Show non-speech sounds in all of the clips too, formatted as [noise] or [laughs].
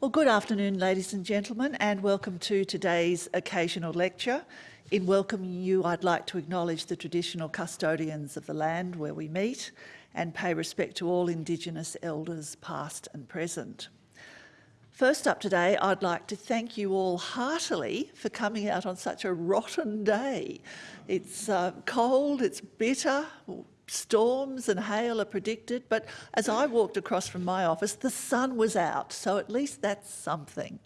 Well, good afternoon, ladies and gentlemen, and welcome to today's occasional lecture. In welcoming you, I'd like to acknowledge the traditional custodians of the land where we meet and pay respect to all Indigenous elders past and present. First up today, I'd like to thank you all heartily for coming out on such a rotten day. It's uh, cold, it's bitter, storms and hail are predicted, but as I walked across from my office, the sun was out, so at least that's something.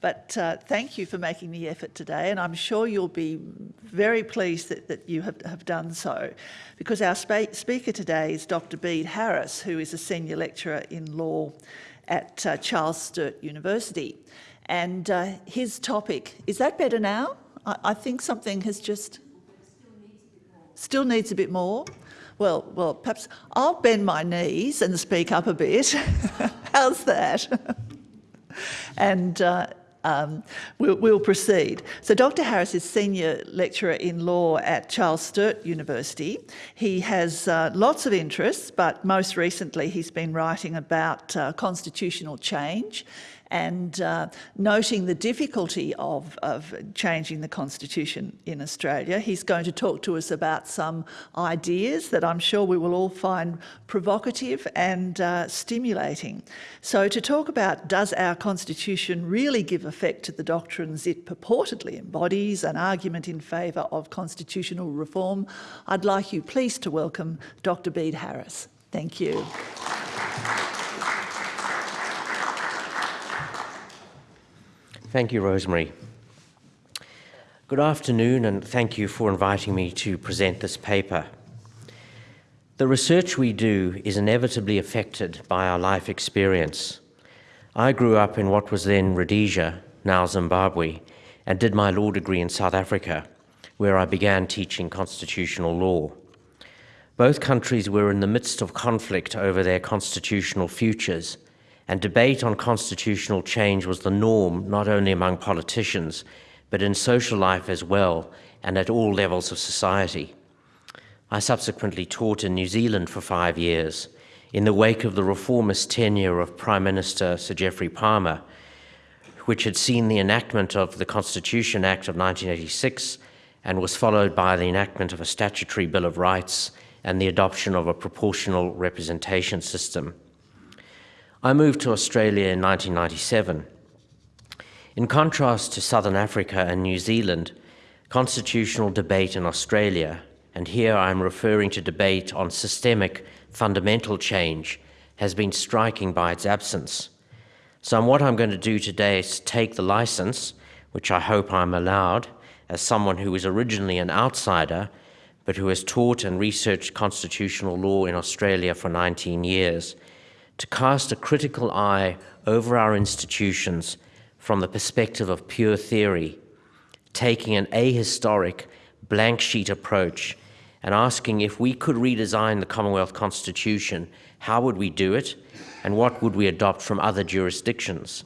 But uh, thank you for making the effort today, and I'm sure you'll be very pleased that, that you have, have done so, because our speaker today is Dr. Bede Harris, who is a senior lecturer in law at uh, Charles Sturt University. And uh, his topic, is that better now? I, I think something has just... Still needs a bit more. Well, well, perhaps I'll bend my knees and speak up a bit. [laughs] How's that? [laughs] and uh, um, we'll, we'll, proceed. So Dr Harris is Senior Lecturer in Law at Charles Sturt University. He has uh, lots of interests, but most recently he's been writing about uh, constitutional change and uh, noting the difficulty of, of changing the constitution in Australia. He's going to talk to us about some ideas that I'm sure we will all find provocative and uh, stimulating. So to talk about does our constitution really give effect to the doctrines it purportedly embodies, an argument in favour of constitutional reform, I'd like you please to welcome Dr Bede Harris. Thank you. Thank you, Rosemary. Good afternoon, and thank you for inviting me to present this paper. The research we do is inevitably affected by our life experience. I grew up in what was then Rhodesia, now Zimbabwe, and did my law degree in South Africa, where I began teaching constitutional law. Both countries were in the midst of conflict over their constitutional futures, and debate on constitutional change was the norm not only among politicians, but in social life as well, and at all levels of society. I subsequently taught in New Zealand for five years, in the wake of the reformist tenure of Prime Minister Sir Geoffrey Palmer, which had seen the enactment of the Constitution Act of 1986 and was followed by the enactment of a statutory Bill of Rights and the adoption of a proportional representation system. I moved to Australia in 1997. In contrast to Southern Africa and New Zealand, constitutional debate in Australia, and here I'm referring to debate on systemic fundamental change, has been striking by its absence. So what I'm going to do today is take the license, which I hope I'm allowed, as someone who is originally an outsider, but who has taught and researched constitutional law in Australia for 19 years, to cast a critical eye over our institutions from the perspective of pure theory, taking an ahistoric, blank sheet approach and asking if we could redesign the Commonwealth Constitution, how would we do it and what would we adopt from other jurisdictions?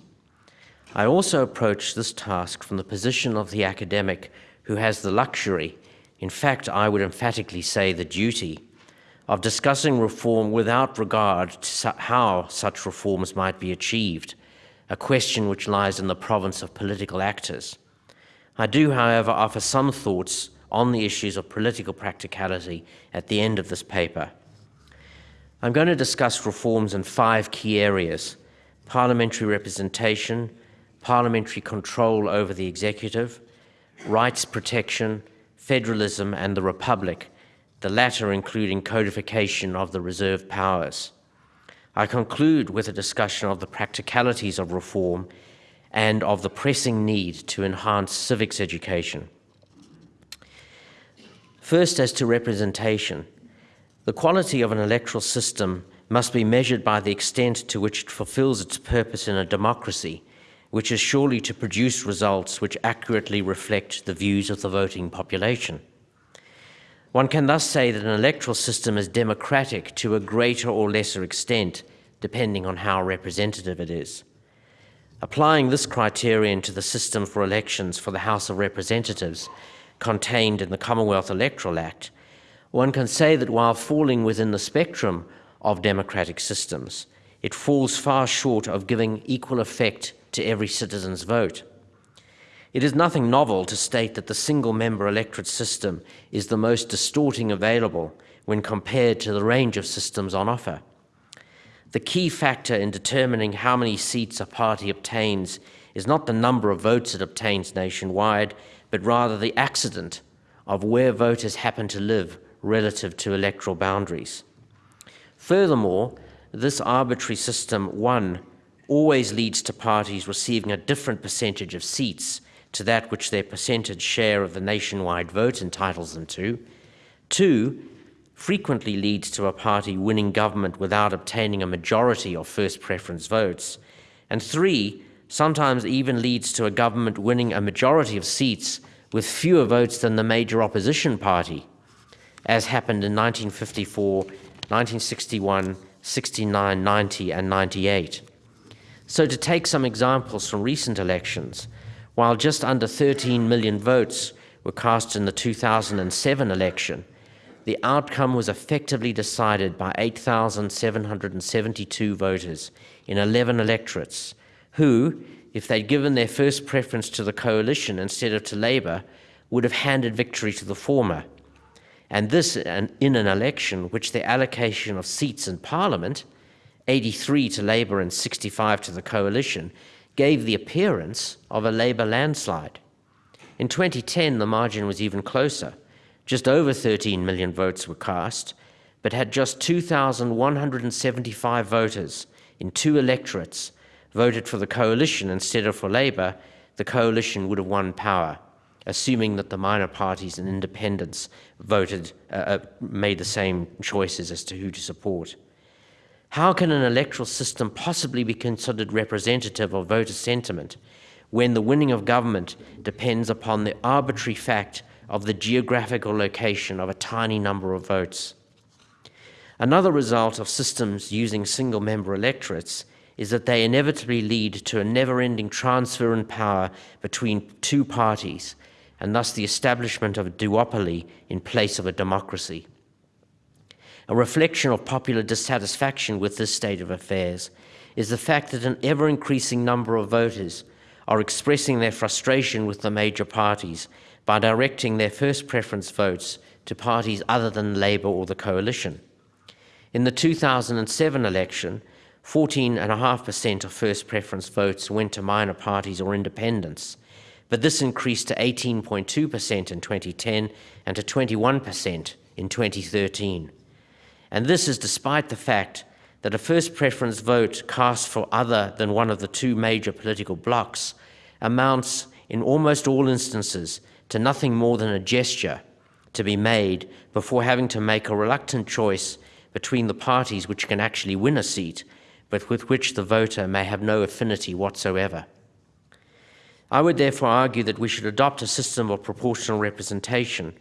I also approach this task from the position of the academic who has the luxury, in fact, I would emphatically say the duty, of discussing reform without regard to how such reforms might be achieved, a question which lies in the province of political actors. I do, however, offer some thoughts on the issues of political practicality at the end of this paper. I'm going to discuss reforms in five key areas, parliamentary representation, parliamentary control over the executive, rights protection, federalism and the republic, the latter including codification of the reserved powers. I conclude with a discussion of the practicalities of reform and of the pressing need to enhance civics education. First, as to representation, the quality of an electoral system must be measured by the extent to which it fulfills its purpose in a democracy, which is surely to produce results which accurately reflect the views of the voting population. One can thus say that an electoral system is democratic to a greater or lesser extent, depending on how representative it is. Applying this criterion to the system for elections for the House of Representatives contained in the Commonwealth Electoral Act, one can say that while falling within the spectrum of democratic systems, it falls far short of giving equal effect to every citizen's vote. It is nothing novel to state that the single member electorate system is the most distorting available when compared to the range of systems on offer. The key factor in determining how many seats a party obtains is not the number of votes it obtains nationwide, but rather the accident of where voters happen to live relative to electoral boundaries. Furthermore, this arbitrary system, one, always leads to parties receiving a different percentage of seats to that which their percentage share of the nationwide vote entitles them to. Two, frequently leads to a party winning government without obtaining a majority of first preference votes. And three, sometimes even leads to a government winning a majority of seats with fewer votes than the major opposition party, as happened in 1954, 1961, 69, 90, and 98. So, to take some examples from recent elections, while just under 13 million votes were cast in the 2007 election, the outcome was effectively decided by 8,772 voters in 11 electorates, who, if they'd given their first preference to the coalition instead of to Labour, would have handed victory to the former. And this in an election which the allocation of seats in Parliament, 83 to Labour and 65 to the coalition, gave the appearance of a Labour landslide. In 2010, the margin was even closer just over 13 million votes were cast, but had just 2,175 voters in two electorates voted for the coalition instead of for Labour, the coalition would have won power, assuming that the minor parties and independents voted, uh, uh made the same choices as to who to support. How can an electoral system possibly be considered representative of voter sentiment when the winning of government depends upon the arbitrary fact of the geographical location of a tiny number of votes. Another result of systems using single member electorates is that they inevitably lead to a never ending transfer in power between two parties, and thus the establishment of a duopoly in place of a democracy. A reflection of popular dissatisfaction with this state of affairs is the fact that an ever increasing number of voters are expressing their frustration with the major parties by directing their first preference votes to parties other than Labour or the coalition. In the 2007 election, 14.5% of first preference votes went to minor parties or independents, but this increased to 18.2% in 2010 and to 21% in 2013. And this is despite the fact that a first preference vote cast for other than one of the two major political blocs amounts, in almost all instances, to nothing more than a gesture to be made before having to make a reluctant choice between the parties which can actually win a seat, but with which the voter may have no affinity whatsoever. I would therefore argue that we should adopt a system of proportional representation,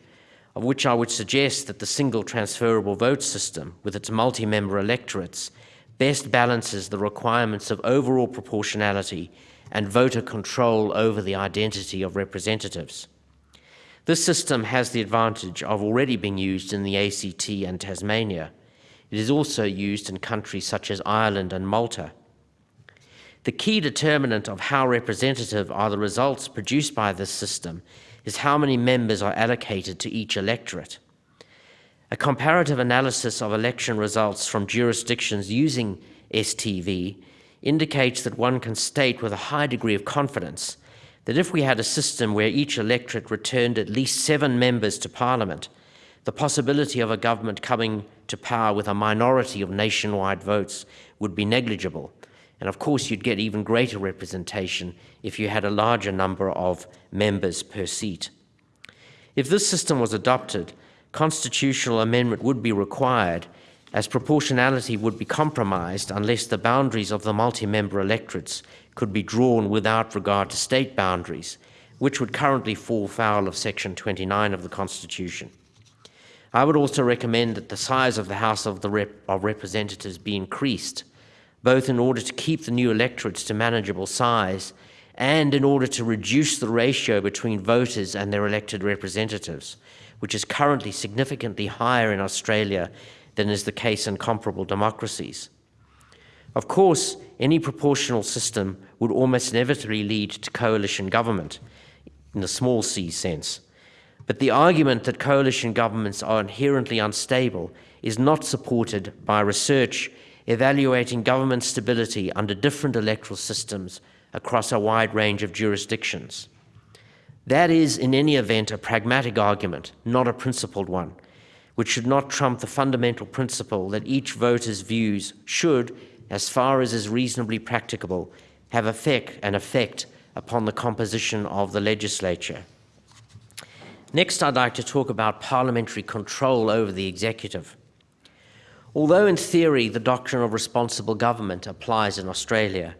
of which I would suggest that the single transferable vote system, with its multi member electorates, best balances the requirements of overall proportionality and voter control over the identity of representatives. This system has the advantage of already being used in the ACT and Tasmania. It is also used in countries such as Ireland and Malta. The key determinant of how representative are the results produced by this system is how many members are allocated to each electorate. A comparative analysis of election results from jurisdictions using STV indicates that one can state with a high degree of confidence that if we had a system where each electorate returned at least seven members to Parliament, the possibility of a government coming to power with a minority of nationwide votes would be negligible. And of course, you'd get even greater representation if you had a larger number of members per seat. If this system was adopted, constitutional amendment would be required as proportionality would be compromised unless the boundaries of the multi-member electorates could be drawn without regard to state boundaries, which would currently fall foul of Section 29 of the Constitution. I would also recommend that the size of the House of, the Rep of Representatives be increased, both in order to keep the new electorates to manageable size and in order to reduce the ratio between voters and their elected representatives, which is currently significantly higher in Australia than is the case in comparable democracies. Of course, any proportional system would almost inevitably lead to coalition government in the small c sense. But the argument that coalition governments are inherently unstable is not supported by research evaluating government stability under different electoral systems across a wide range of jurisdictions. That is, in any event, a pragmatic argument, not a principled one, which should not trump the fundamental principle that each voter's views should, as far as is reasonably practicable, have effect, an effect upon the composition of the legislature. Next, I'd like to talk about parliamentary control over the executive. Although in theory the doctrine of responsible government applies in Australia,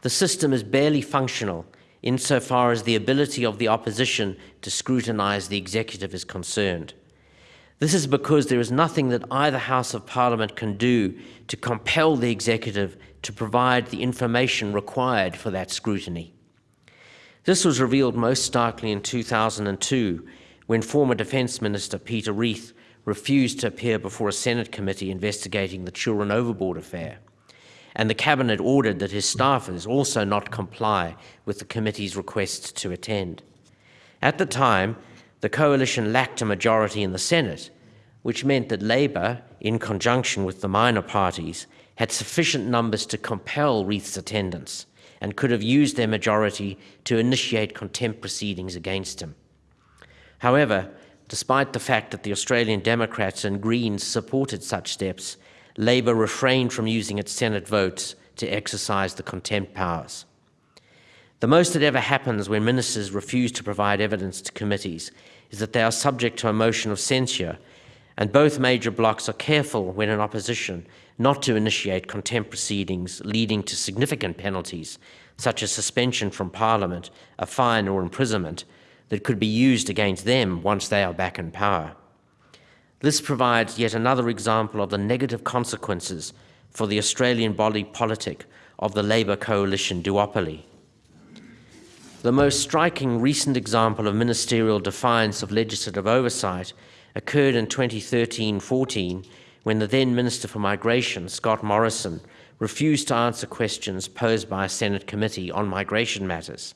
the system is barely functional insofar as the ability of the opposition to scrutinise the executive is concerned. This is because there is nothing that either House of Parliament can do to compel the executive to provide the information required for that scrutiny. This was revealed most starkly in 2002 when former Defence Minister Peter Reith refused to appear before a Senate committee investigating the Children Overboard affair, and the Cabinet ordered that his staffers also not comply with the committee's request to attend. At the time, the coalition lacked a majority in the Senate, which meant that Labor, in conjunction with the minor parties, had sufficient numbers to compel Reith's attendance and could have used their majority to initiate contempt proceedings against him. However, despite the fact that the Australian Democrats and Greens supported such steps, Labor refrained from using its Senate votes to exercise the contempt powers. The most that ever happens when ministers refuse to provide evidence to committees is that they are subject to a motion of censure, and both major blocs are careful when in opposition not to initiate contempt proceedings leading to significant penalties, such as suspension from Parliament, a fine or imprisonment, that could be used against them once they are back in power. This provides yet another example of the negative consequences for the Australian body politic of the Labor coalition duopoly. The most striking recent example of ministerial defiance of legislative oversight occurred in 2013-14 when the then Minister for Migration, Scott Morrison, refused to answer questions posed by a Senate committee on migration matters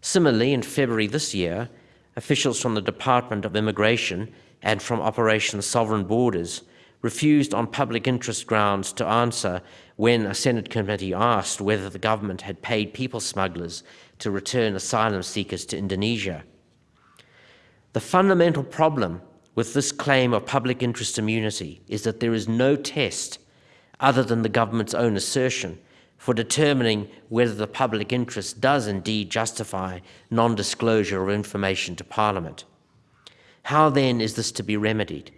Similarly, in February this year, officials from the Department of Immigration and from Operation Sovereign Borders refused on public interest grounds to answer when a Senate committee asked whether the government had paid people smugglers to return asylum seekers to Indonesia. The fundamental problem with this claim of public interest immunity is that there is no test other than the government's own assertion for determining whether the public interest does indeed justify non-disclosure of information to Parliament. How then is this to be remedied?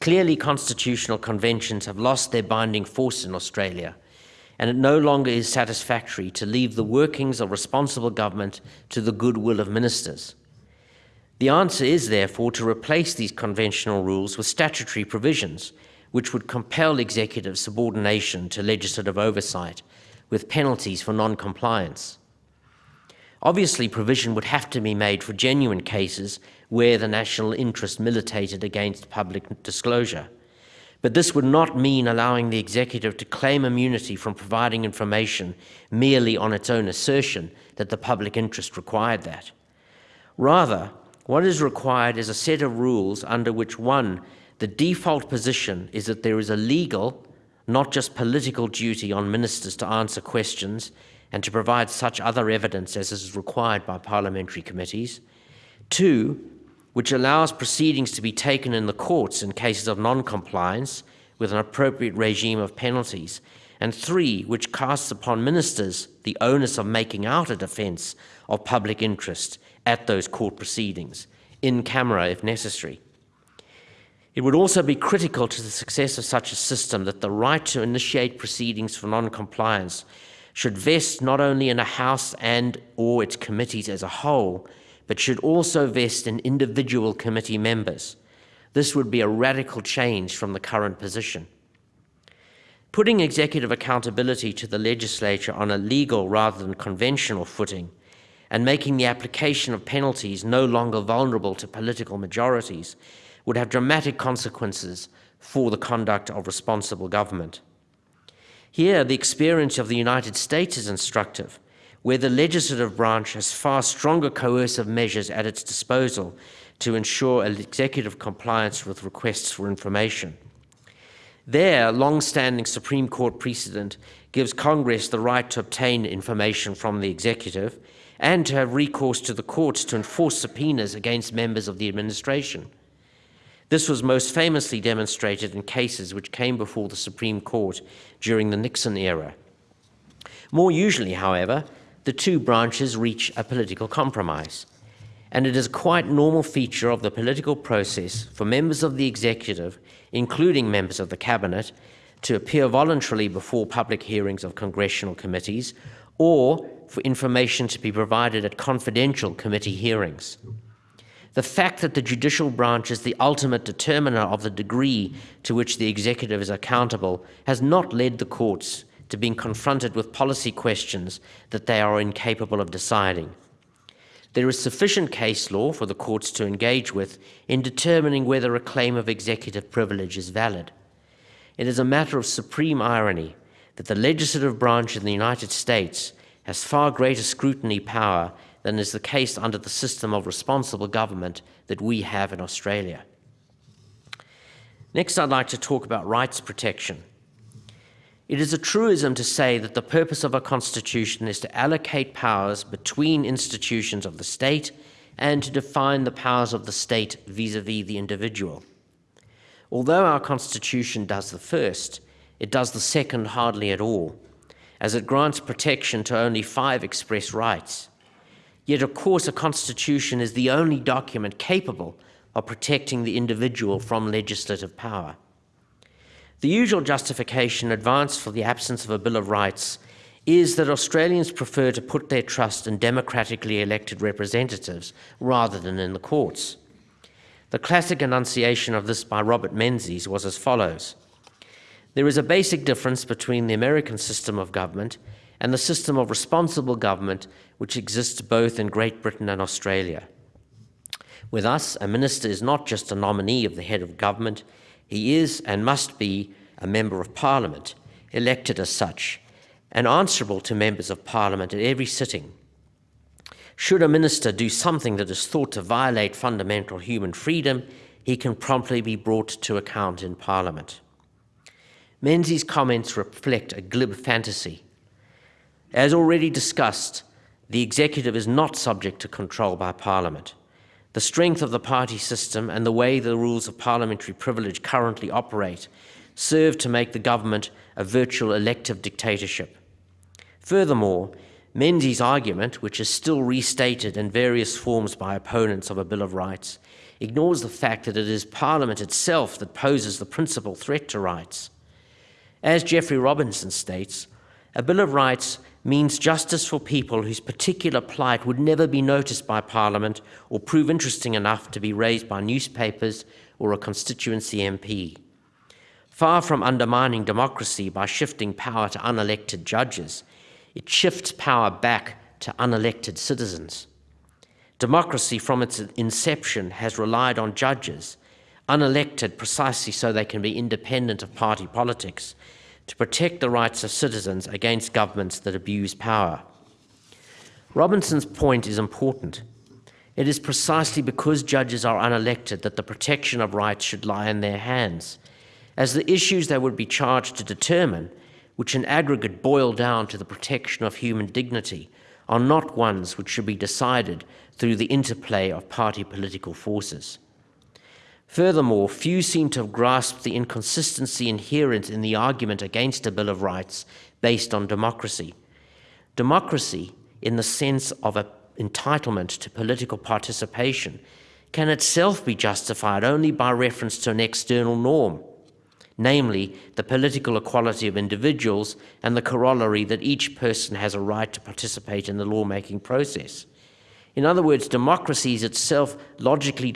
Clearly, constitutional conventions have lost their binding force in Australia, and it no longer is satisfactory to leave the workings of responsible government to the goodwill of ministers. The answer is, therefore, to replace these conventional rules with statutory provisions which would compel executive subordination to legislative oversight with penalties for non-compliance. Obviously, provision would have to be made for genuine cases where the national interest militated against public disclosure. But this would not mean allowing the executive to claim immunity from providing information merely on its own assertion that the public interest required that. Rather, what is required is a set of rules under which one, the default position is that there is a legal, not just political duty on ministers to answer questions and to provide such other evidence as is required by parliamentary committees. Two, which allows proceedings to be taken in the courts in cases of non-compliance with an appropriate regime of penalties. And three, which casts upon ministers the onus of making out a defence of public interest at those court proceedings, in camera if necessary. It would also be critical to the success of such a system that the right to initiate proceedings for non-compliance should vest not only in a House and or its committees as a whole, but should also vest in individual committee members. This would be a radical change from the current position. Putting executive accountability to the legislature on a legal rather than conventional footing and making the application of penalties no longer vulnerable to political majorities would have dramatic consequences for the conduct of responsible government. Here, the experience of the United States is instructive, where the legislative branch has far stronger coercive measures at its disposal to ensure executive compliance with requests for information. There, long-standing Supreme Court precedent gives Congress the right to obtain information from the executive and to have recourse to the courts to enforce subpoenas against members of the administration. This was most famously demonstrated in cases which came before the Supreme Court during the Nixon era. More usually, however, the two branches reach a political compromise, and it is a quite normal feature of the political process for members of the executive, including members of the cabinet, to appear voluntarily before public hearings of congressional committees or for information to be provided at confidential committee hearings. The fact that the judicial branch is the ultimate determiner of the degree to which the executive is accountable has not led the courts to being confronted with policy questions that they are incapable of deciding. There is sufficient case law for the courts to engage with in determining whether a claim of executive privilege is valid. It is a matter of supreme irony that the legislative branch in the United States has far greater scrutiny power than is the case under the system of responsible government that we have in Australia. Next, I'd like to talk about rights protection. It is a truism to say that the purpose of a constitution is to allocate powers between institutions of the state and to define the powers of the state vis-a-vis -vis the individual. Although our constitution does the first, it does the second hardly at all, as it grants protection to only five express rights. Yet, of course, a constitution is the only document capable of protecting the individual from legislative power. The usual justification advanced for the absence of a Bill of Rights is that Australians prefer to put their trust in democratically elected representatives rather than in the courts. The classic enunciation of this by Robert Menzies was as follows There is a basic difference between the American system of government and the system of responsible government which exists both in Great Britain and Australia. With us, a minister is not just a nominee of the head of government, he is and must be a member of parliament, elected as such, and answerable to members of parliament at every sitting. Should a minister do something that is thought to violate fundamental human freedom, he can promptly be brought to account in parliament. Menzies' comments reflect a glib fantasy. As already discussed, the executive is not subject to control by parliament. The strength of the party system and the way the rules of parliamentary privilege currently operate serve to make the government a virtual elective dictatorship. Furthermore, Menzies' argument, which is still restated in various forms by opponents of a Bill of Rights, ignores the fact that it is Parliament itself that poses the principal threat to rights. As Geoffrey Robertson states, a Bill of Rights means justice for people whose particular plight would never be noticed by Parliament or prove interesting enough to be raised by newspapers or a constituency MP. Far from undermining democracy by shifting power to unelected judges, it shifts power back to unelected citizens. Democracy from its inception has relied on judges, unelected precisely so they can be independent of party politics to protect the rights of citizens against governments that abuse power. Robertson's point is important. It is precisely because judges are unelected that the protection of rights should lie in their hands, as the issues they would be charged to determine, which in aggregate boil down to the protection of human dignity, are not ones which should be decided through the interplay of party political forces. Furthermore, few seem to have grasped the inconsistency inherent in the argument against a Bill of Rights based on democracy. Democracy, in the sense of an entitlement to political participation, can itself be justified only by reference to an external norm, namely the political equality of individuals and the corollary that each person has a right to participate in the lawmaking process. In other words, democracy is itself logically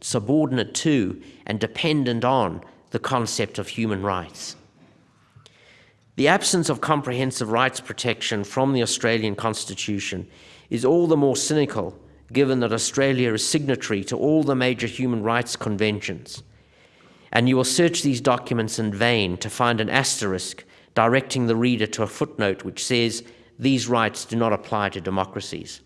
subordinate to and dependent on the concept of human rights. The absence of comprehensive rights protection from the Australian Constitution is all the more cynical given that Australia is signatory to all the major human rights conventions. And you will search these documents in vain to find an asterisk directing the reader to a footnote which says these rights do not apply to democracies.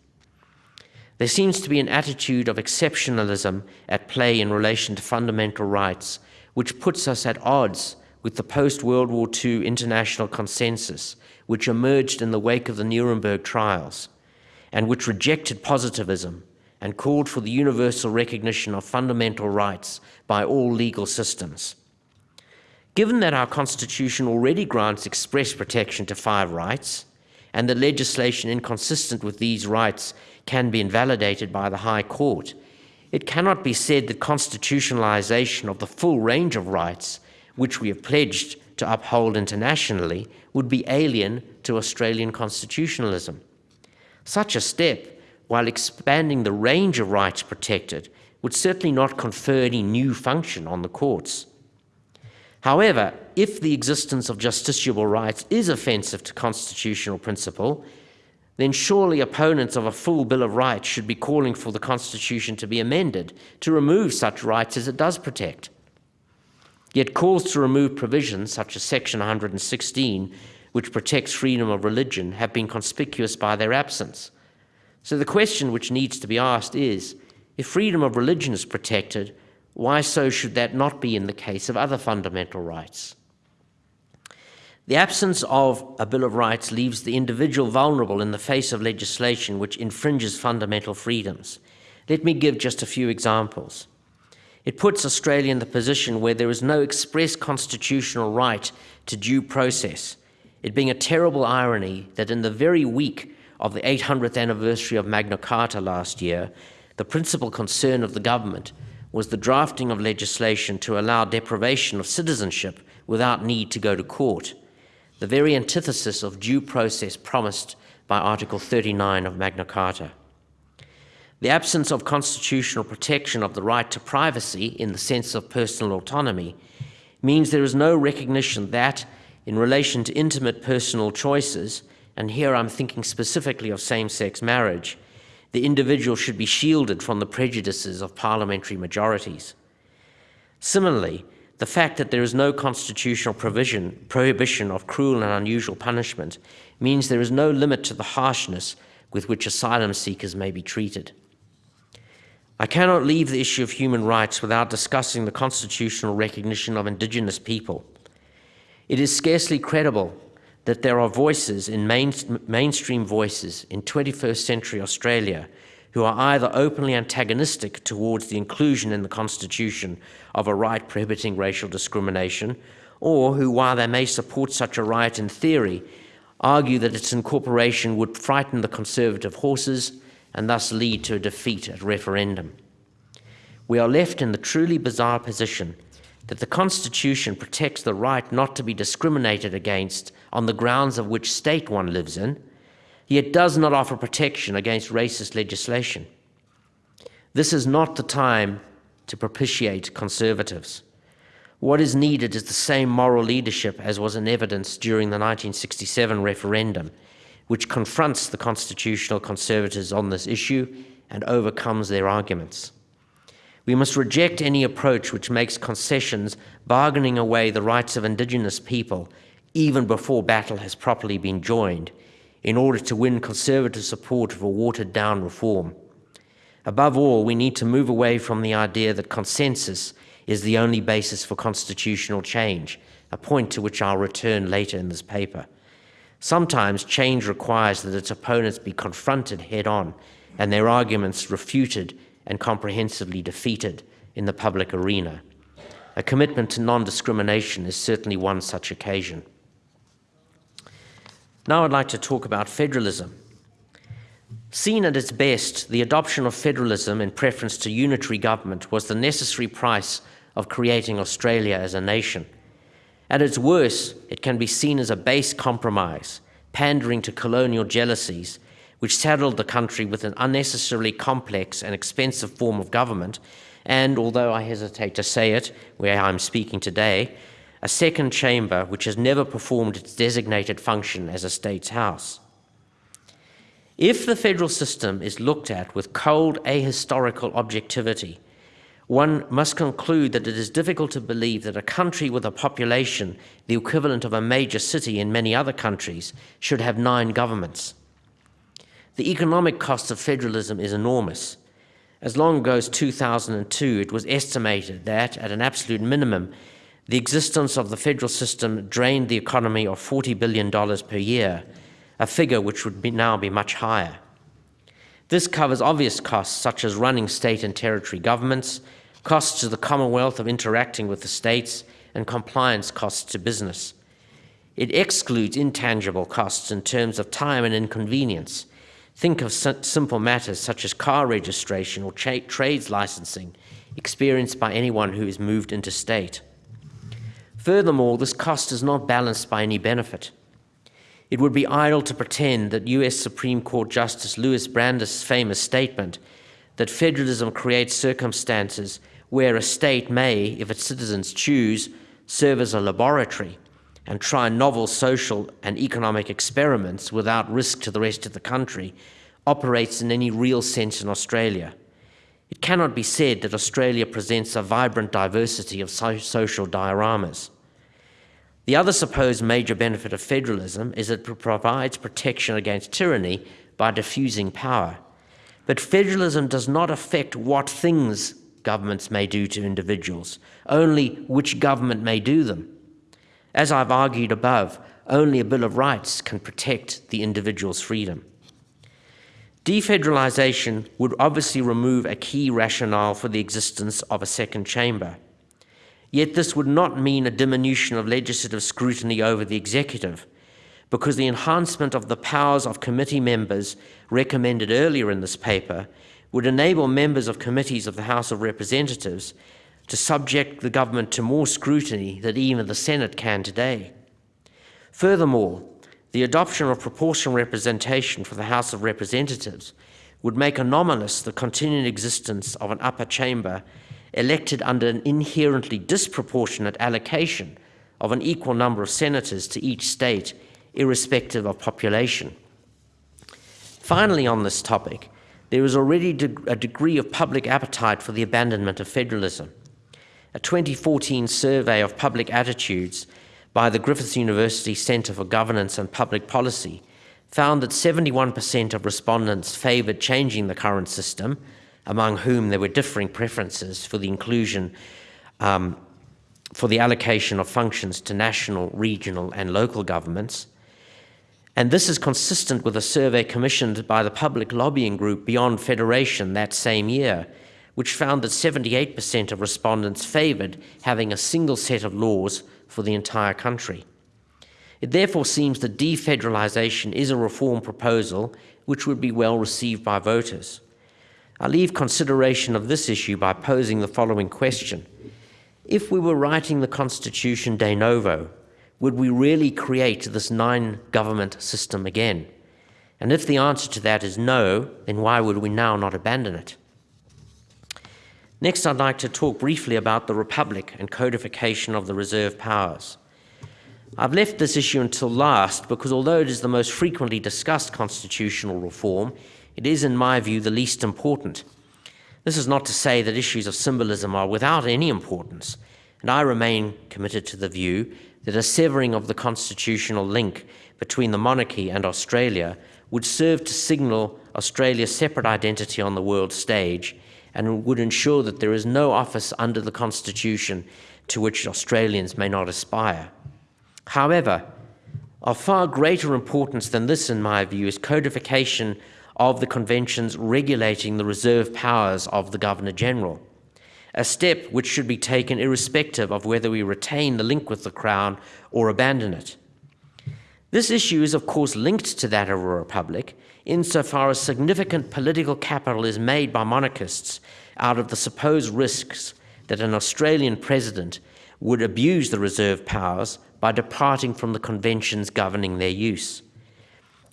There seems to be an attitude of exceptionalism at play in relation to fundamental rights, which puts us at odds with the post World War II international consensus, which emerged in the wake of the Nuremberg trials, and which rejected positivism and called for the universal recognition of fundamental rights by all legal systems. Given that our Constitution already grants express protection to five rights, and that legislation inconsistent with these rights can be invalidated by the High Court, it cannot be said that constitutionalization of the full range of rights which we have pledged to uphold internationally, would be alien to Australian constitutionalism. Such a step, while expanding the range of rights protected, would certainly not confer any new function on the courts. However, if the existence of justiciable rights is offensive to constitutional principle, then surely opponents of a full Bill of Rights should be calling for the Constitution to be amended to remove such rights as it does protect. Yet calls to remove provisions such as Section 116, which protects freedom of religion, have been conspicuous by their absence. So the question which needs to be asked is, if freedom of religion is protected, why so should that not be in the case of other fundamental rights? The absence of a Bill of Rights leaves the individual vulnerable in the face of legislation which infringes fundamental freedoms. Let me give just a few examples. It puts Australia in the position where there is no express constitutional right to due process, it being a terrible irony that in the very week of the 800th anniversary of Magna Carta last year, the principal concern of the government was the drafting of legislation to allow deprivation of citizenship without need to go to court, the very antithesis of due process promised by Article 39 of Magna Carta. The absence of constitutional protection of the right to privacy in the sense of personal autonomy means there is no recognition that, in relation to intimate personal choices, and here I'm thinking specifically of same sex marriage, the individual should be shielded from the prejudices of parliamentary majorities. Similarly, the fact that there is no constitutional provision, prohibition of cruel and unusual punishment means there is no limit to the harshness with which asylum seekers may be treated. I cannot leave the issue of human rights without discussing the constitutional recognition of Indigenous people. It is scarcely credible that there are voices in main, mainstream voices in 21st century Australia who are either openly antagonistic towards the inclusion in the Constitution of a right prohibiting racial discrimination, or who, while they may support such a right in theory, argue that its incorporation would frighten the conservative horses and thus lead to a defeat at referendum. We are left in the truly bizarre position that the Constitution protects the right not to be discriminated against on the grounds of which state one lives in, yet does not offer protection against racist legislation. This is not the time to propitiate conservatives. What is needed is the same moral leadership as was in evidence during the 1967 referendum which confronts the constitutional conservatives on this issue and overcomes their arguments. We must reject any approach which makes concessions bargaining away the rights of Indigenous people even before battle has properly been joined in order to win conservative support for watered down reform. Above all, we need to move away from the idea that consensus is the only basis for constitutional change, a point to which I'll return later in this paper. Sometimes change requires that its opponents be confronted head on and their arguments refuted and comprehensively defeated in the public arena. A commitment to non discrimination is certainly one such occasion. Now I'd like to talk about federalism. Seen at its best, the adoption of federalism in preference to unitary government was the necessary price of creating Australia as a nation. At its worst, it can be seen as a base compromise, pandering to colonial jealousies, which saddled the country with an unnecessarily complex and expensive form of government, and, although I hesitate to say it where I'm speaking today, a second chamber which has never performed its designated function as a state's house. If the federal system is looked at with cold ahistorical objectivity, one must conclude that it is difficult to believe that a country with a population the equivalent of a major city in many other countries should have nine governments. The economic cost of federalism is enormous. As long ago as 2002, it was estimated that, at an absolute minimum, the existence of the federal system drained the economy of $40 billion per year, a figure which would be now be much higher. This covers obvious costs such as running state and territory governments, costs to the Commonwealth of interacting with the states, and compliance costs to business. It excludes intangible costs in terms of time and inconvenience. Think of simple matters such as car registration or trades licensing experienced by anyone who is moved interstate. Furthermore, this cost is not balanced by any benefit. It would be idle to pretend that US Supreme Court Justice Louis Brandeis' famous statement that federalism creates circumstances where a state may, if its citizens choose, serve as a laboratory and try novel social and economic experiments without risk to the rest of the country, operates in any real sense in Australia. It cannot be said that Australia presents a vibrant diversity of so social dioramas. The other supposed major benefit of federalism is that it provides protection against tyranny by diffusing power. But federalism does not affect what things governments may do to individuals, only which government may do them. As I've argued above, only a Bill of Rights can protect the individual's freedom. Defederalisation would obviously remove a key rationale for the existence of a second chamber. Yet this would not mean a diminution of legislative scrutiny over the executive, because the enhancement of the powers of committee members recommended earlier in this paper would enable members of committees of the House of Representatives to subject the government to more scrutiny than even the Senate can today. Furthermore, the adoption of proportional representation for the House of Representatives would make anomalous the continuing existence of an upper chamber elected under an inherently disproportionate allocation of an equal number of senators to each state, irrespective of population. Finally, on this topic, there is already a degree of public appetite for the abandonment of federalism. A 2014 survey of public attitudes by the Griffith University Centre for Governance and Public Policy found that 71% of respondents favoured changing the current system, among whom there were differing preferences for the inclusion, um, for the allocation of functions to national, regional, and local governments. And this is consistent with a survey commissioned by the public lobbying group Beyond Federation that same year, which found that 78% of respondents favoured having a single set of laws for the entire country. It therefore seems that defederalisation is a reform proposal which would be well received by voters. I leave consideration of this issue by posing the following question. If we were writing the Constitution de novo, would we really create this nine government system again? And if the answer to that is no, then why would we now not abandon it? Next, I'd like to talk briefly about the Republic and codification of the reserve powers. I've left this issue until last because although it is the most frequently discussed constitutional reform, it is, in my view, the least important. This is not to say that issues of symbolism are without any importance, and I remain committed to the view that a severing of the constitutional link between the monarchy and Australia would serve to signal Australia's separate identity on the world stage and would ensure that there is no office under the Constitution to which Australians may not aspire. However, of far greater importance than this, in my view, is codification of the conventions regulating the reserve powers of the Governor General a step which should be taken irrespective of whether we retain the link with the Crown or abandon it. This issue is, of course, linked to that of a republic insofar as significant political capital is made by monarchists out of the supposed risks that an Australian president would abuse the reserve powers by departing from the conventions governing their use.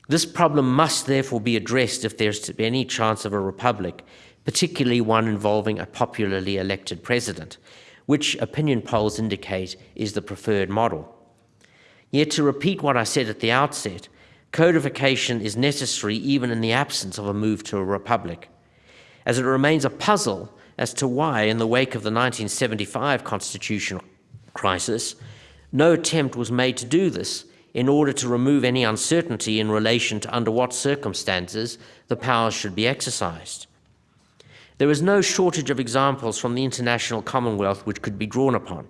This problem must therefore be addressed if there's to be any chance of a republic, particularly one involving a popularly elected president, which opinion polls indicate is the preferred model. Yet, to repeat what I said at the outset, codification is necessary even in the absence of a move to a republic, as it remains a puzzle as to why, in the wake of the 1975 constitutional crisis, no attempt was made to do this in order to remove any uncertainty in relation to under what circumstances the powers should be exercised. There is no shortage of examples from the international Commonwealth which could be drawn upon.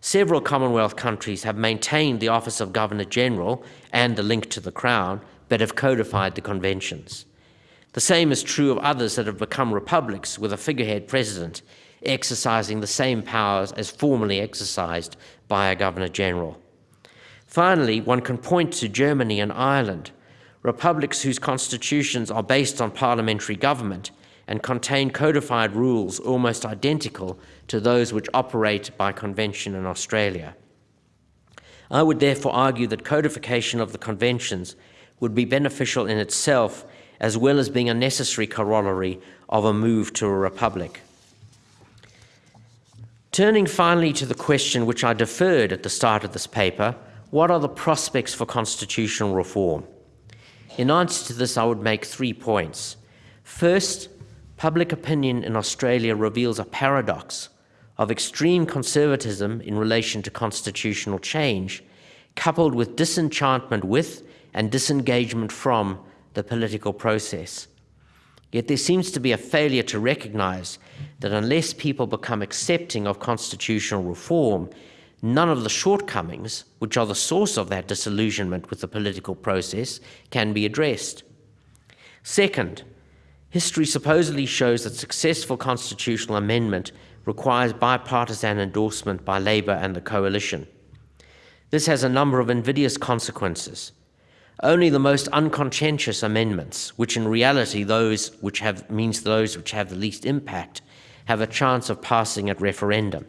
Several Commonwealth countries have maintained the office of Governor General and the link to the Crown, but have codified the conventions. The same is true of others that have become republics with a figurehead president exercising the same powers as formerly exercised by a Governor General. Finally, one can point to Germany and Ireland, republics whose constitutions are based on parliamentary government and contain codified rules almost identical to those which operate by convention in Australia. I would therefore argue that codification of the conventions would be beneficial in itself as well as being a necessary corollary of a move to a republic. Turning finally to the question which I deferred at the start of this paper, what are the prospects for constitutional reform? In answer to this, I would make three points. First, public opinion in Australia reveals a paradox of extreme conservatism in relation to constitutional change, coupled with disenchantment with and disengagement from the political process. Yet there seems to be a failure to recognize that unless people become accepting of constitutional reform, none of the shortcomings, which are the source of that disillusionment with the political process, can be addressed. Second, history supposedly shows that successful constitutional amendment requires bipartisan endorsement by Labour and the coalition. This has a number of invidious consequences. Only the most unconscientious amendments, which in reality those which have means those which have the least impact, have a chance of passing at referendum.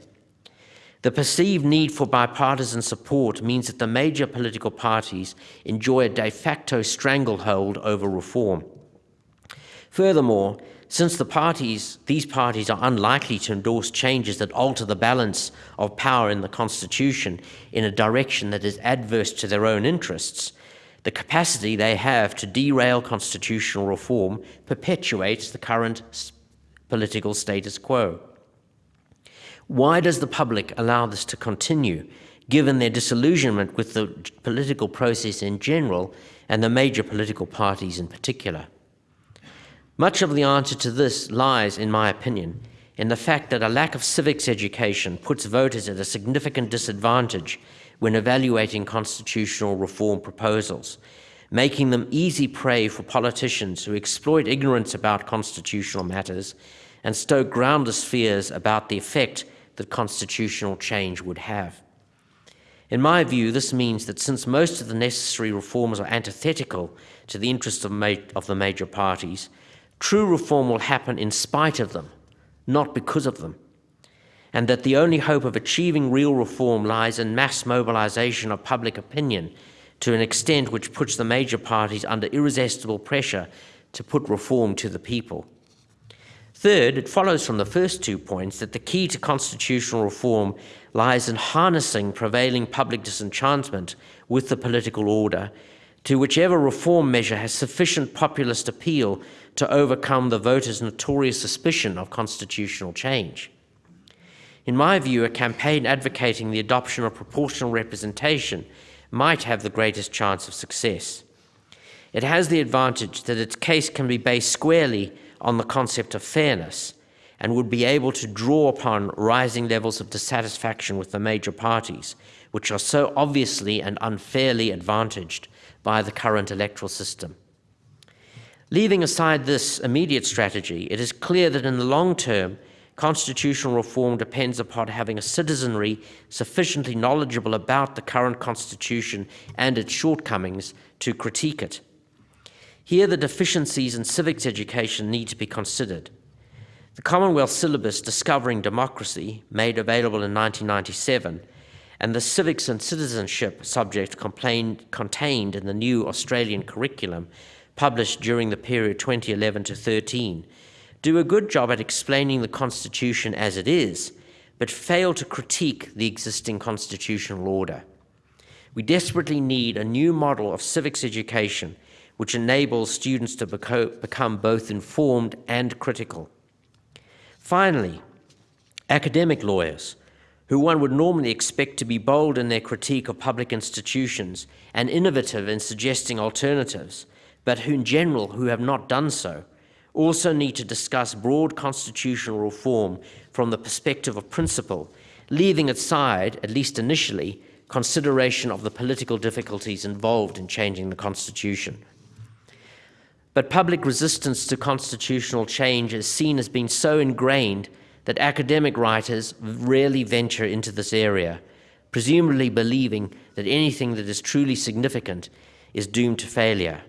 The perceived need for bipartisan support means that the major political parties enjoy a de facto stranglehold over reform. Furthermore, since the parties, these parties are unlikely to endorse changes that alter the balance of power in the Constitution in a direction that is adverse to their own interests, the capacity they have to derail constitutional reform perpetuates the current political status quo. Why does the public allow this to continue, given their disillusionment with the political process in general and the major political parties in particular? Much of the answer to this lies, in my opinion, in the fact that a lack of civics education puts voters at a significant disadvantage when evaluating constitutional reform proposals, making them easy prey for politicians who exploit ignorance about constitutional matters and stoke groundless fears about the effect that constitutional change would have. In my view, this means that since most of the necessary reforms are antithetical to the interests of, of the major parties, true reform will happen in spite of them, not because of them and that the only hope of achieving real reform lies in mass mobilization of public opinion to an extent which puts the major parties under irresistible pressure to put reform to the people. Third, it follows from the first two points that the key to constitutional reform lies in harnessing prevailing public disenchantment with the political order to whichever reform measure has sufficient populist appeal to overcome the voters' notorious suspicion of constitutional change. In my view, a campaign advocating the adoption of proportional representation might have the greatest chance of success. It has the advantage that its case can be based squarely on the concept of fairness and would be able to draw upon rising levels of dissatisfaction with the major parties, which are so obviously and unfairly advantaged by the current electoral system. Leaving aside this immediate strategy, it is clear that in the long term, constitutional reform depends upon having a citizenry sufficiently knowledgeable about the current constitution and its shortcomings to critique it. Here, the deficiencies in civics education need to be considered. The Commonwealth syllabus Discovering Democracy, made available in 1997, and the civics and citizenship subject contained in the new Australian curriculum published during the period 2011 to 13 do a good job at explaining the Constitution as it is, but fail to critique the existing constitutional order. We desperately need a new model of civics education which enables students to beco become both informed and critical. Finally, academic lawyers, who one would normally expect to be bold in their critique of public institutions and innovative in suggesting alternatives, but who in general who have not done so, also need to discuss broad constitutional reform from the perspective of principle, leaving aside, at least initially, consideration of the political difficulties involved in changing the Constitution. But public resistance to constitutional change is seen as being so ingrained that academic writers rarely venture into this area, presumably believing that anything that is truly significant is doomed to failure.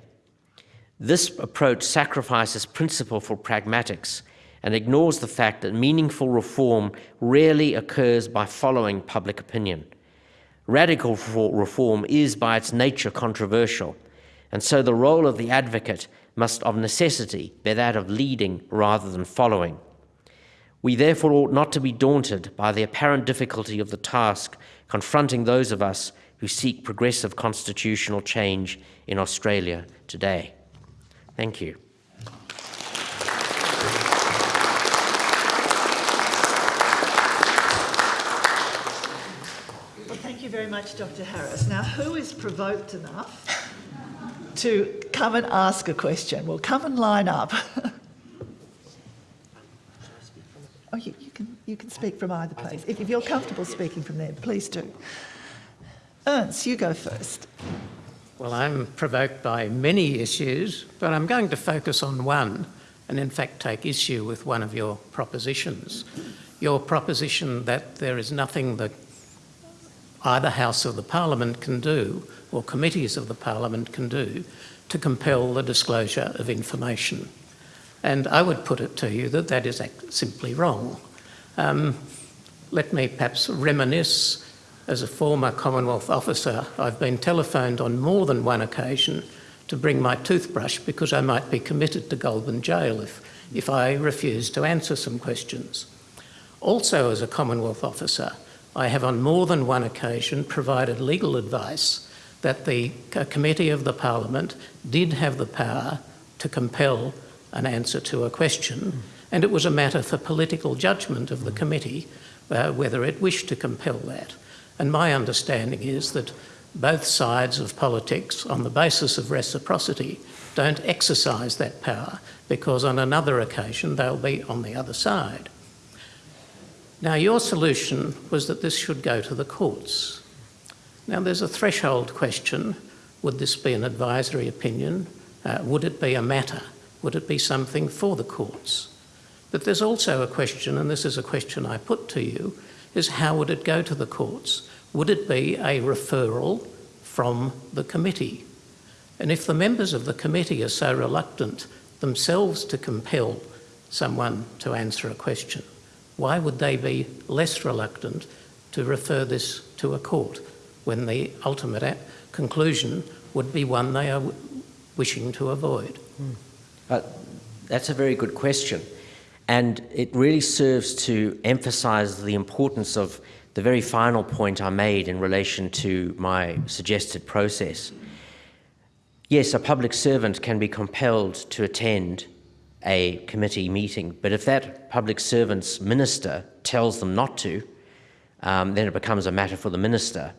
This approach sacrifices principle for pragmatics and ignores the fact that meaningful reform rarely occurs by following public opinion. Radical reform is by its nature controversial, and so the role of the advocate must of necessity be that of leading rather than following. We therefore ought not to be daunted by the apparent difficulty of the task confronting those of us who seek progressive constitutional change in Australia today. Thank you. Well, thank you very much, Dr. Harris. Now, who is provoked enough to come and ask a question? Well, come and line up. [laughs] oh, you, you, can, you can speak from either place. If, if you're comfortable speaking from there, please do. Ernst, you go first. Well, I'm provoked by many issues, but I'm going to focus on one and in fact take issue with one of your propositions. Your proposition that there is nothing that either House of the Parliament can do or committees of the Parliament can do to compel the disclosure of information. And I would put it to you that that is simply wrong. Um, let me perhaps reminisce as a former Commonwealth officer, I've been telephoned on more than one occasion to bring my toothbrush because I might be committed to Goulburn Jail if, if I refuse to answer some questions. Also, as a Commonwealth officer, I have on more than one occasion provided legal advice that the committee of the Parliament did have the power to compel an answer to a question, and it was a matter for political judgment of the committee uh, whether it wished to compel that. And my understanding is that both sides of politics, on the basis of reciprocity, don't exercise that power because on another occasion they'll be on the other side. Now, your solution was that this should go to the courts. Now, there's a threshold question. Would this be an advisory opinion? Uh, would it be a matter? Would it be something for the courts? But there's also a question, and this is a question I put to you, is how would it go to the courts? Would it be a referral from the committee? And if the members of the committee are so reluctant themselves to compel someone to answer a question, why would they be less reluctant to refer this to a court when the ultimate conclusion would be one they are wishing to avoid? Mm. Uh, that's a very good question. And it really serves to emphasize the importance of the very final point I made in relation to my suggested process. Yes, a public servant can be compelled to attend a committee meeting, but if that public servant's minister tells them not to, um, then it becomes a matter for the minister.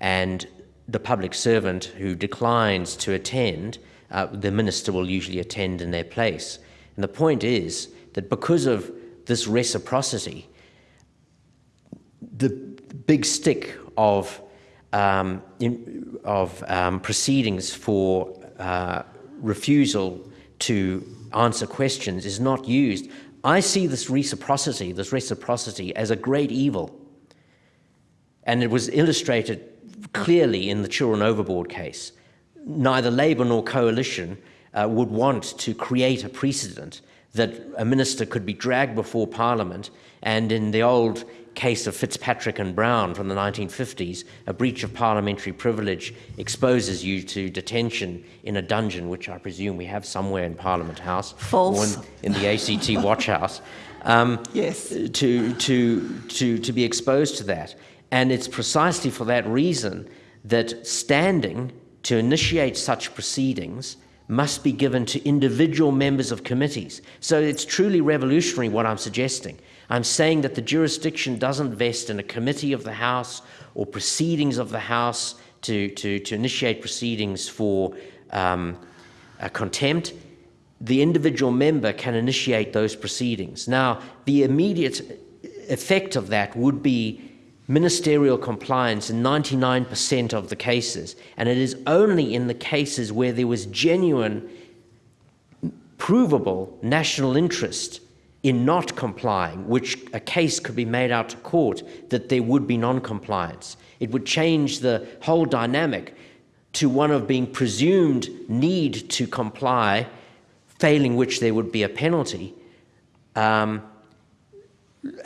And the public servant who declines to attend, uh, the minister will usually attend in their place. And the point is that because of this reciprocity, the big stick of, um, in, of um, proceedings for uh, refusal to answer questions is not used. I see this reciprocity, this reciprocity as a great evil. And it was illustrated clearly in the Children Overboard case. Neither Labour nor Coalition uh, would want to create a precedent that a minister could be dragged before Parliament and in the old case of Fitzpatrick and Browne from the 1950s, a breach of parliamentary privilege exposes you to detention in a dungeon, which I presume we have somewhere in Parliament House. False. Or in, in the ACT [laughs] Watch House. Um, yes. To, to, to, to be exposed to that. And it's precisely for that reason that standing to initiate such proceedings must be given to individual members of committees. So it's truly revolutionary what I'm suggesting. I'm saying that the jurisdiction doesn't vest in a committee of the House or proceedings of the House to, to, to initiate proceedings for um, contempt. The individual member can initiate those proceedings. Now, the immediate effect of that would be ministerial compliance in 99% of the cases, and it is only in the cases where there was genuine, provable national interest in not complying, which a case could be made out to court that there would be non-compliance. It would change the whole dynamic to one of being presumed need to comply, failing which there would be a penalty. Um,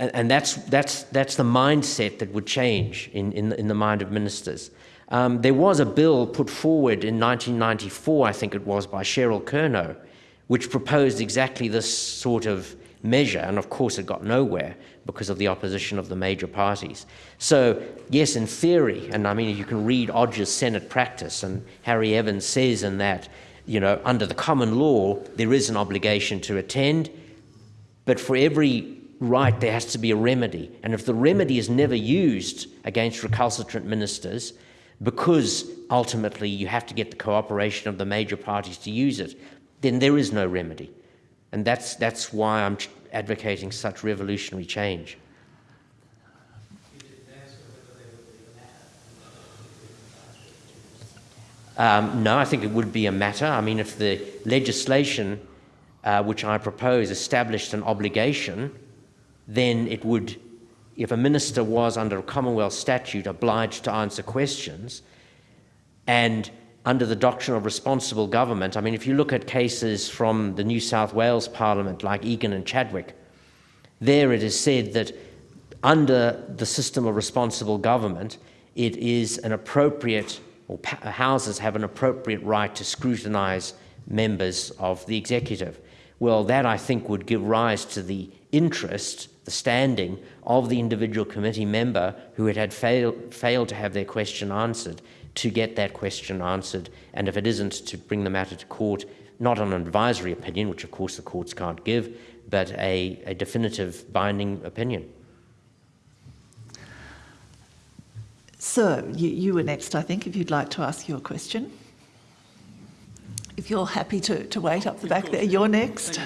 and, that's, that's, that's the mindset that would change in, in, in the mind of ministers. Um, there was a bill put forward in 1994, I think it was, by Cheryl Kernot, which proposed exactly this sort of measure, and of course it got nowhere because of the opposition of the major parties. So, yes, in theory, and I mean, you can read Odger's Senate practice, and Harry Evans says in that, you know, under the common law, there is an obligation to attend, but for every right, there has to be a remedy. And if the remedy is never used against recalcitrant ministers, because ultimately you have to get the cooperation of the major parties to use it, then there is no remedy. And that's, that's why I'm advocating such revolutionary change. Um, no, I think it would be a matter. I mean, if the legislation uh, which I propose established an obligation then it would, if a minister was under a Commonwealth statute obliged to answer questions, and under the doctrine of responsible government, I mean, if you look at cases from the New South Wales Parliament like Egan and Chadwick, there it is said that under the system of responsible government, it is an appropriate, or houses have an appropriate right to scrutinise members of the executive. Well, that I think would give rise to the interest the standing of the individual committee member who had, had fail, failed to have their question answered to get that question answered, and if it isn't, to bring the matter to court, not on an advisory opinion, which of course the courts can't give, but a, a definitive binding opinion. Sir, you, you were next, I think, if you'd like to ask your question. If you're happy to, to wait up the back there, you're next.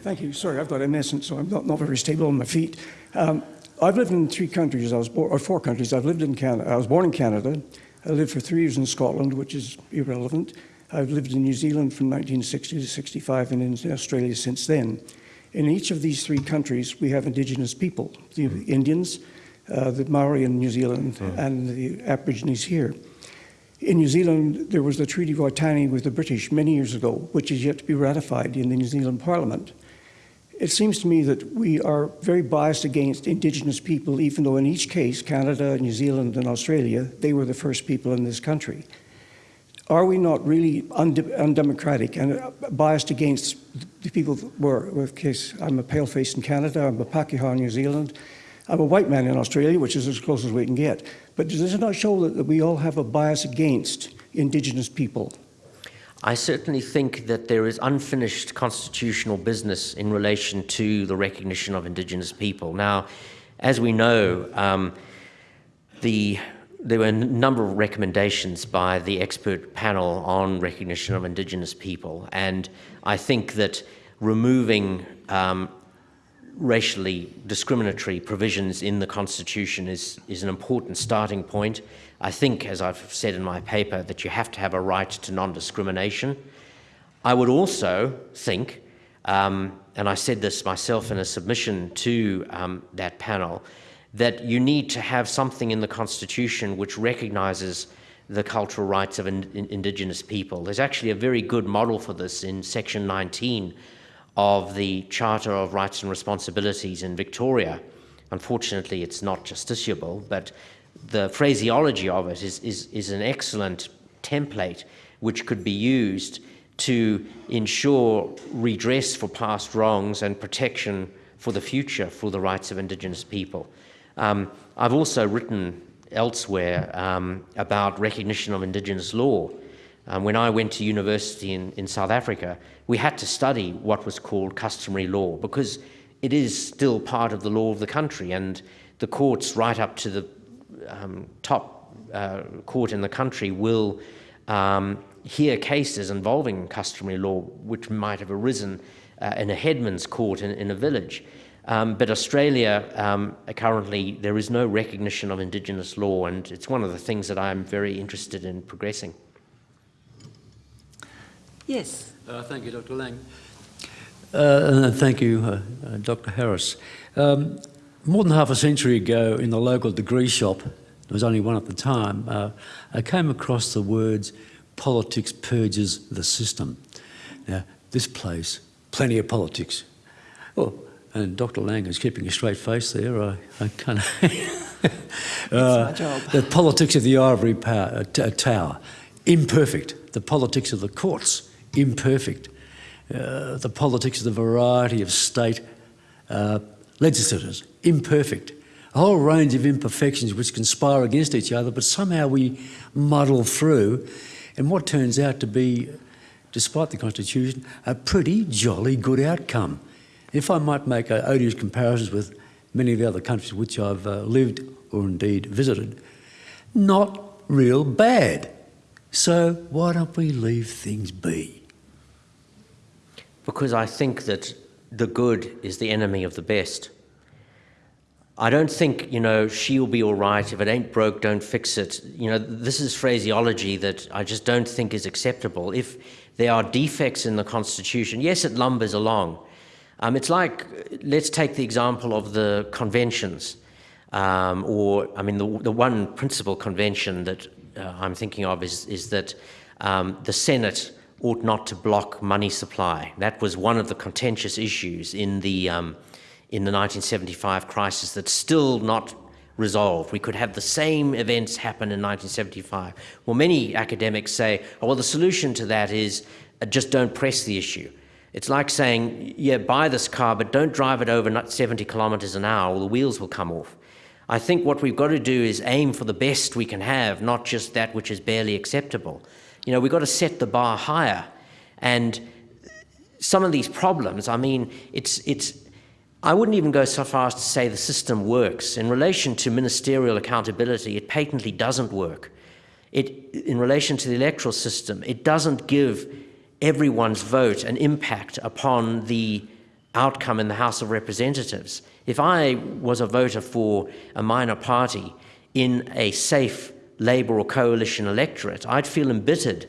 Thank you. Sorry, I've got MS, and so I'm not, not very stable on my feet. Um, I've lived in three countries. I was born, or four countries. I've lived in Canada. I was born in Canada. I lived for three years in Scotland, which is irrelevant. I've lived in New Zealand from 1960 to 65 and in Australia since then. In each of these three countries, we have indigenous people, the mm. Indians, uh, the Maori in New Zealand, mm. and the Aborigines here. In New Zealand, there was the Treaty of Waitangi with the British many years ago, which is yet to be ratified in the New Zealand Parliament. It seems to me that we are very biased against Indigenous people, even though in each case, Canada, New Zealand, and Australia, they were the first people in this country. Are we not really undemocratic and uh, biased against the people that were, in case I'm a paleface in Canada, I'm a Pakeha in New Zealand, I'm a white man in Australia, which is as close as we can get. But does it not show that, that we all have a bias against Indigenous people? I certainly think that there is unfinished constitutional business in relation to the recognition of Indigenous people. Now, as we know, um, the, there were a number of recommendations by the expert panel on recognition of Indigenous people, and I think that removing um, racially discriminatory provisions in the Constitution is, is an important starting point. I think, as I've said in my paper, that you have to have a right to non-discrimination. I would also think, um, and I said this myself in a submission to um, that panel, that you need to have something in the Constitution which recognises the cultural rights of in, in Indigenous people. There's actually a very good model for this in Section 19 of the Charter of Rights and Responsibilities in Victoria. Unfortunately, it's not justiciable, but the phraseology of it is, is, is an excellent template which could be used to ensure redress for past wrongs and protection for the future for the rights of Indigenous people. Um, I've also written elsewhere um, about recognition of Indigenous law. Um, when I went to university in, in South Africa, we had to study what was called customary law because it is still part of the law of the country, and the courts, right up to the um, top uh, court in the country, will um, hear cases involving customary law which might have arisen uh, in a headman's court in, in a village. Um, but Australia, um, currently, there is no recognition of Indigenous law, and it's one of the things that I'm very interested in progressing. Yes. Uh, thank you, Dr. Lang. Uh, and thank you, uh, uh Dr. Harris. Um, more than half a century ago, in the local degree shop, there was only one at the time, uh, I came across the words, politics purges the system. Now, this place, plenty of politics. Oh, and Dr. Lang is keeping a straight face there. I, I kind of. [laughs] my job. The politics of the ivory power, uh, tower, imperfect. The politics of the courts, imperfect. Uh, the politics of the variety of state uh, legislators, imperfect. A whole range of imperfections which conspire against each other, but somehow we muddle through. And what turns out to be, despite the Constitution, a pretty jolly good outcome. If I might make odious comparisons with many of the other countries which I've uh, lived or indeed visited, not real bad. So why don't we leave things be? Because I think that the good is the enemy of the best. I don't think, you know, she'll be all right. If it ain't broke, don't fix it. You know, this is phraseology that I just don't think is acceptable. If there are defects in the Constitution, yes, it lumbers along. Um, it's like, let's take the example of the conventions, um, or, I mean, the, the one principal convention that uh, I'm thinking of is, is that um, the Senate ought not to block money supply. That was one of the contentious issues in the, um, in the 1975 crisis that's still not resolved. We could have the same events happen in 1975. Well, many academics say, oh, well, the solution to that is uh, just don't press the issue. It's like saying, yeah, buy this car, but don't drive it over 70 kilometers an hour or the wheels will come off. I think what we've got to do is aim for the best we can have, not just that which is barely acceptable. You know, we've got to set the bar higher. And some of these problems, I mean, it's, it's, I wouldn't even go so far as to say the system works. In relation to ministerial accountability, it patently doesn't work. It, in relation to the electoral system, it doesn't give everyone's vote an impact upon the outcome in the House of Representatives. If I was a voter for a minor party in a safe Labour or coalition electorate, I'd feel embittered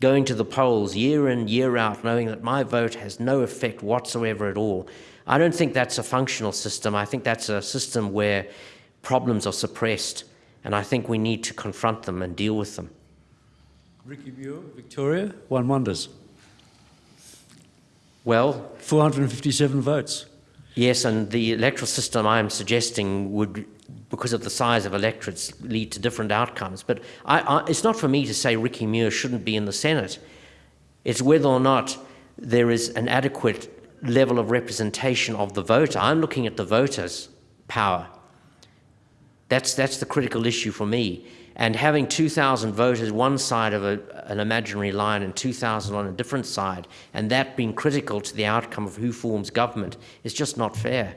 going to the polls year in, year out, knowing that my vote has no effect whatsoever at all. I don't think that's a functional system. I think that's a system where problems are suppressed, and I think we need to confront them and deal with them. Ricky Muir, Victoria, one wonders. Well, 457 votes. Yes, and the electoral system I'm suggesting would, because of the size of electorates, lead to different outcomes. But I, I, it's not for me to say Ricky Muir shouldn't be in the Senate. It's whether or not there is an adequate level of representation of the voter. I'm looking at the voter's power. That's, that's the critical issue for me and having 2,000 voters one side of a, an imaginary line and 2,000 on a different side, and that being critical to the outcome of who forms government is just not fair.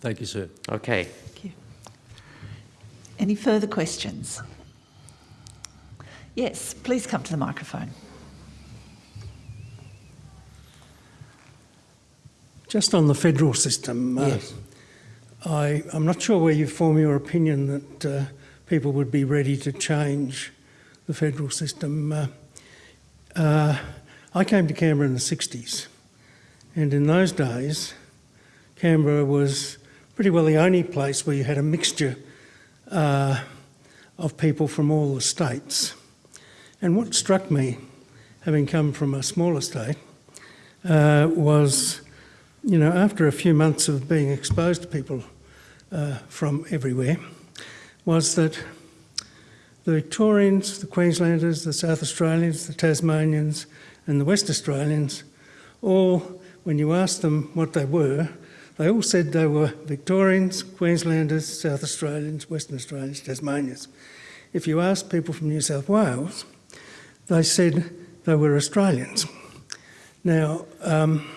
Thank you, sir. Okay. Thank you. Any further questions? Yes, please come to the microphone. Just on the federal system, uh, yes. I, am not sure where you form your opinion that uh, people would be ready to change the federal system. Uh, uh, I came to Canberra in the 60s, and in those days, Canberra was pretty well the only place where you had a mixture uh, of people from all the states. And what struck me, having come from a smaller state, uh, was you know, after a few months of being exposed to people uh, from everywhere, was that the Victorians, the Queenslanders, the South Australians, the Tasmanians, and the West Australians, all, when you asked them what they were, they all said they were Victorians, Queenslanders, South Australians, Western Australians, Tasmanians. If you asked people from New South Wales, they said they were Australians. Now, um,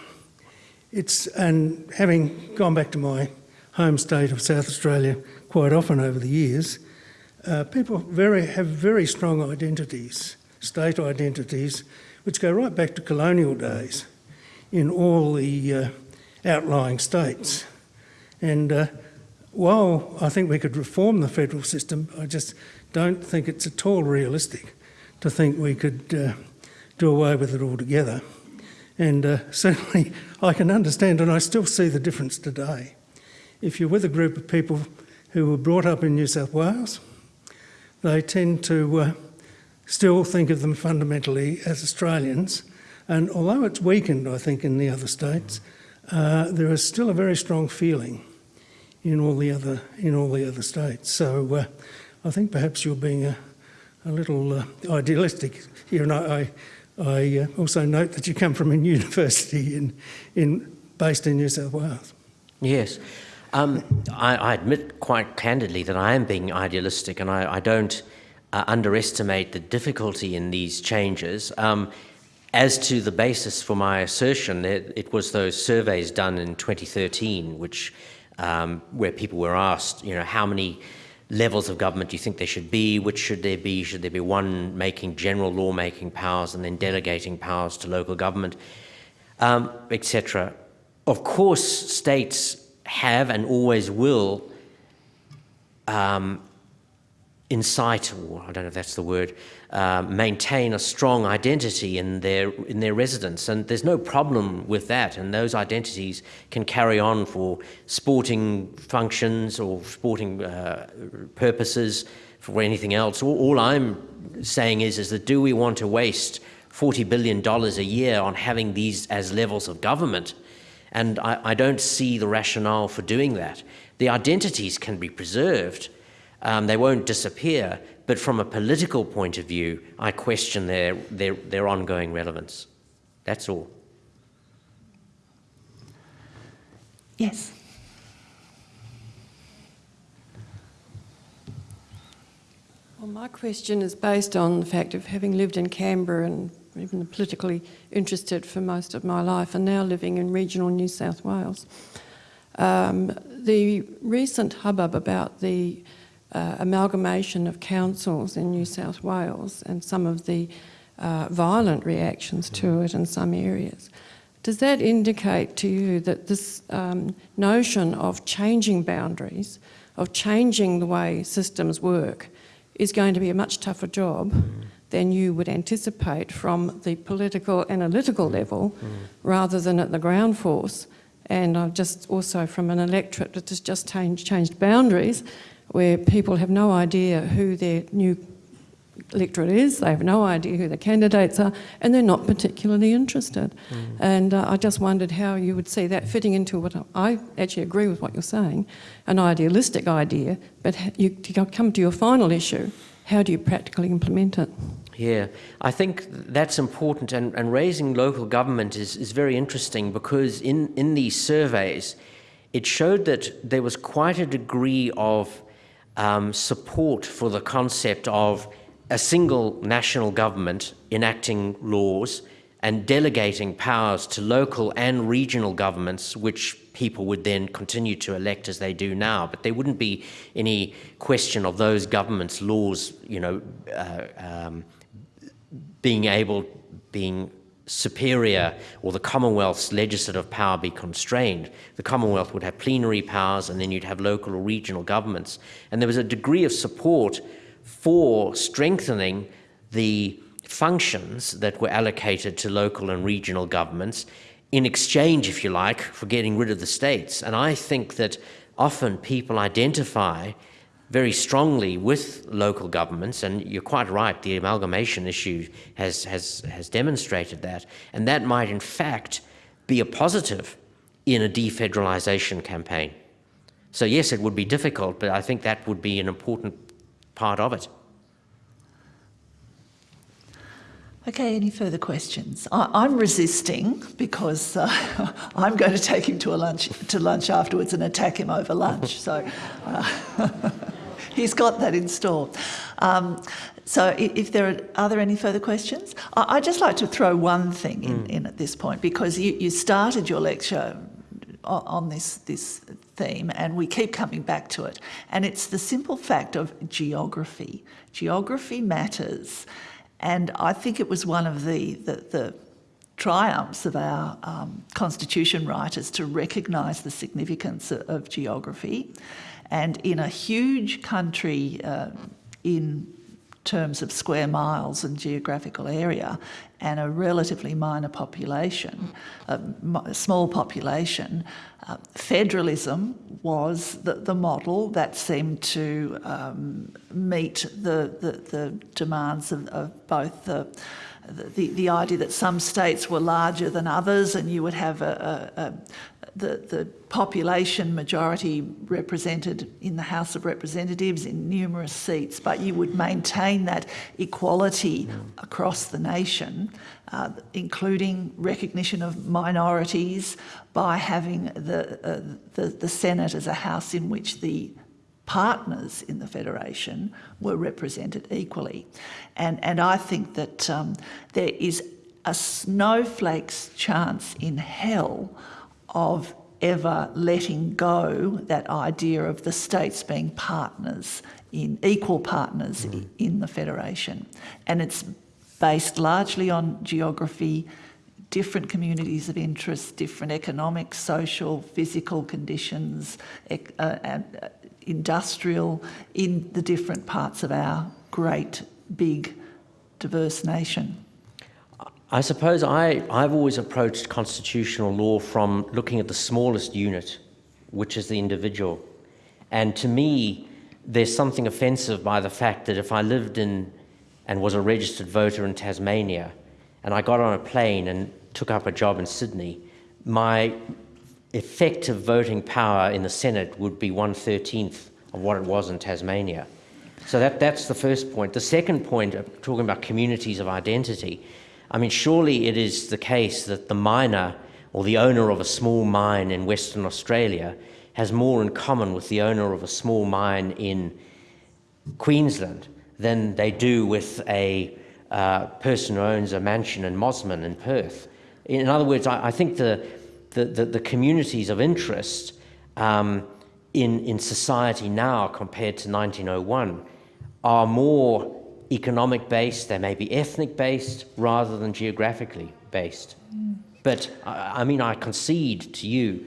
it's, and having gone back to my home state of South Australia quite often over the years, uh, people very, have very strong identities, state identities, which go right back to colonial days in all the uh, outlying states. And uh, while I think we could reform the federal system, I just don't think it's at all realistic to think we could uh, do away with it altogether. And uh, [laughs] certainly I can understand, and I still see the difference today. If you're with a group of people who were brought up in New South Wales, they tend to uh, still think of them fundamentally as Australians. And although it's weakened, I think, in the other states, uh, there is still a very strong feeling in all the other in all the other states. So uh, I think perhaps you're being a, a little uh, idealistic here, and I, I uh, also note that you come from a [laughs] university in, in based in New South Wales. Yes. Um, I, I, admit quite candidly that I am being idealistic and I, I don't uh, underestimate the difficulty in these changes. Um, as to the basis for my assertion, it, it, was those surveys done in 2013, which um, where people were asked, you know, how many levels of government do you think there should be? Which should there be? Should there be one making general lawmaking powers and then delegating powers to local government, um, etc. Of course, states have and always will um, incite, or I don't know if that's the word, uh, maintain a strong identity in their in their residence. and there's no problem with that. And those identities can carry on for sporting functions or sporting uh, purposes, for anything else. All, all I'm saying is, is that do we want to waste $40 billion a year on having these as levels of government? And I, I don't see the rationale for doing that. The identities can be preserved, um, they won't disappear, but from a political point of view, I question their, their, their ongoing relevance. That's all. Yes. Well, my question is based on the fact of having lived in Canberra and even politically interested for most of my life and now living in regional New South Wales. Um, the recent hubbub about the uh, amalgamation of councils in New South Wales and some of the uh, violent reactions to it in some areas. Does that indicate to you that this um, notion of changing boundaries, of changing the way systems work, is going to be a much tougher job mm. than you would anticipate from the political analytical level mm. rather than at the ground force? And I've just also from an electorate that has just changed, changed boundaries where people have no idea who their new electorate is, they have no idea who the candidates are, and they're not particularly interested. Mm. And uh, I just wondered how you would see that fitting into what I actually agree with what you're saying, an idealistic idea, but you, to come to your final issue, how do you practically implement it? Yeah, I think that's important, and, and raising local government is, is very interesting because in, in these surveys, it showed that there was quite a degree of um, support for the concept of a single national government enacting laws and delegating powers to local and regional governments, which people would then continue to elect as they do now. But there wouldn't be any question of those governments' laws, you know, uh, um, being able, being superior or the Commonwealth's legislative power be constrained. The Commonwealth would have plenary powers and then you'd have local or regional governments. And there was a degree of support for strengthening the functions that were allocated to local and regional governments in exchange, if you like, for getting rid of the states. And I think that often people identify very strongly with local governments, and you're quite right, the amalgamation issue has, has, has demonstrated that, and that might in fact be a positive in a defederalisation campaign. So yes, it would be difficult, but I think that would be an important part of it. Okay, any further questions? I, am resisting because uh, [laughs] I'm going to take him to a lunch to lunch afterwards and attack him over lunch. So. Uh, [laughs] he's got that in store. Um, So if there are, are there any further questions? I, I'd just like to throw one thing in, in at this point because you, you started your lecture on, on this, this theme and we keep coming back to it. And it's the simple fact of geography. Geography matters. And I think it was one of the, the, the triumphs of our um, constitution writers to recognise the significance of, of geography. And in a huge country uh, in terms of square miles and geographical area and a relatively minor population, a small population, uh, federalism was the, the model that seemed to um, meet the, the, the demands of, of both the, the, the idea that some states were larger than others and you would have a, a, a the, the population majority represented in the House of Representatives in numerous seats, but you would maintain that equality across the nation, uh, including recognition of minorities by having the, uh, the, the Senate as a house in which the partners in the Federation were represented equally. And, and I think that um, there is a snowflake's chance in hell of ever letting go that idea of the states being partners in equal partners i- in the federation and it's based largely on geography different communities of interest different economic social physical conditions uh, and uh, industrial in the different parts of our great big diverse nation I suppose I, I've always approached constitutional law from looking at the smallest unit, which is the individual. And to me, there's something offensive by the fact that if I lived in and was a registered voter in Tasmania and I got on a plane and took up a job in Sydney, my effective voting power in the Senate would be one thirteenth of what it was in Tasmania. So that, that's the first point. The second point, talking about communities of identity, I mean, surely it is the case that the miner or the owner of a small mine in Western Australia has more in common with the owner of a small mine in Queensland than they do with a uh, person who owns a mansion in Mosman in Perth. In other words, I, I think the, the, the, the communities of interest um, in, in society now compared to 1901 are more economic based, they may be ethnic based rather than geographically based. But I, I mean, I concede to you,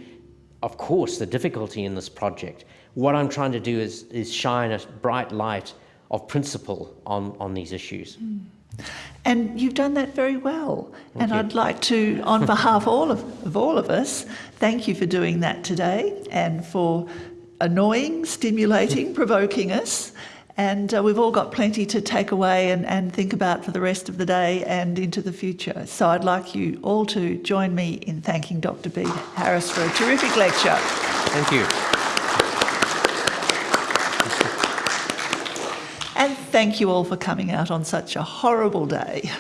of course, the difficulty in this project. What I'm trying to do is, is shine a bright light of principle on, on these issues. And you've done that very well. and you. I'd like to, on [laughs] behalf all of, of all of us, thank you for doing that today and for annoying, stimulating, [laughs] provoking us. And uh, we've all got plenty to take away and, and think about for the rest of the day and into the future. So I'd like you all to join me in thanking Dr. B. Harris for a terrific lecture. Thank you. And thank you all for coming out on such a horrible day.